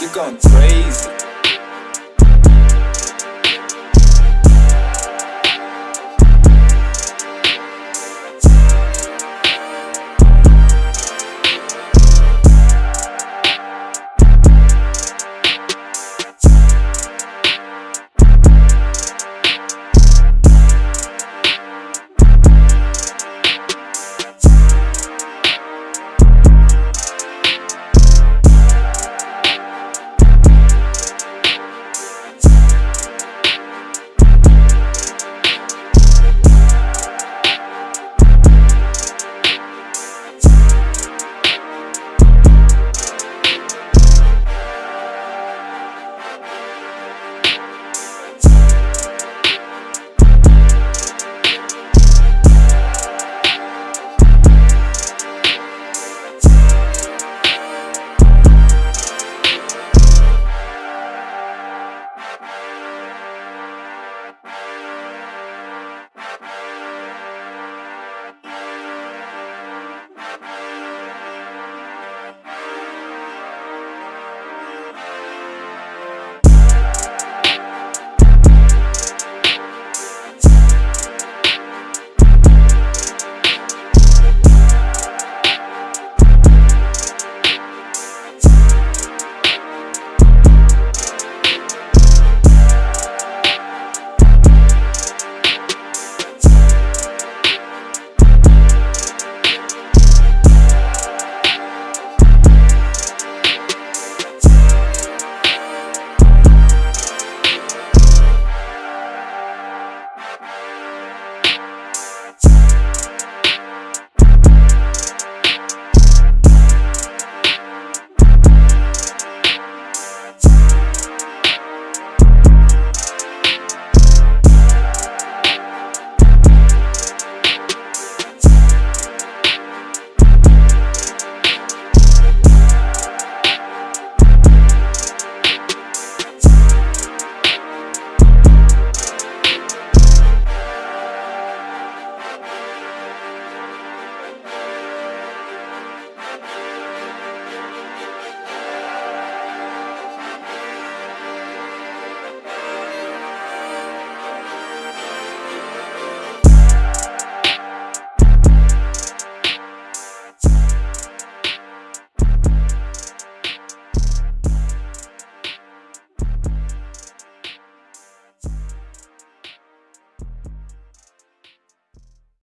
You're going crazy.